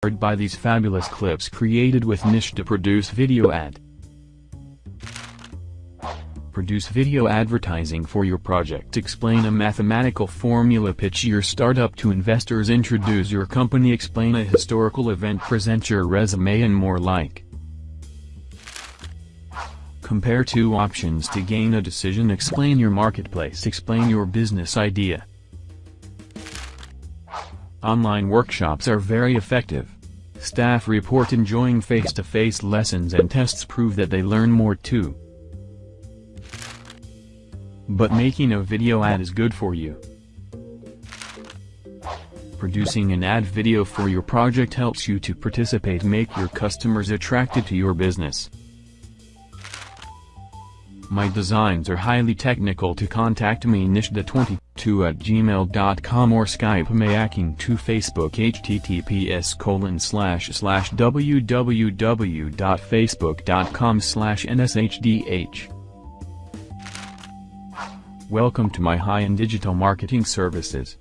by these fabulous clips created with Niche to produce video ad. Produce video advertising for your project. Explain a mathematical formula. Pitch your startup to investors. Introduce your company. Explain a historical event. Present your resume and more like. Compare two options to gain a decision. Explain your marketplace. Explain your business idea. Online workshops are very effective. Staff report enjoying face-to-face lessons and tests prove that they learn more too. But making a video ad is good for you. Producing an ad video for your project helps you to participate make your customers attracted to your business. My designs are highly technical to contact me nishda22 at gmail.com or Skype mayaking to Facebook https colon slash slash www.facebook.com slash nshdh Welcome to my high-end digital marketing services.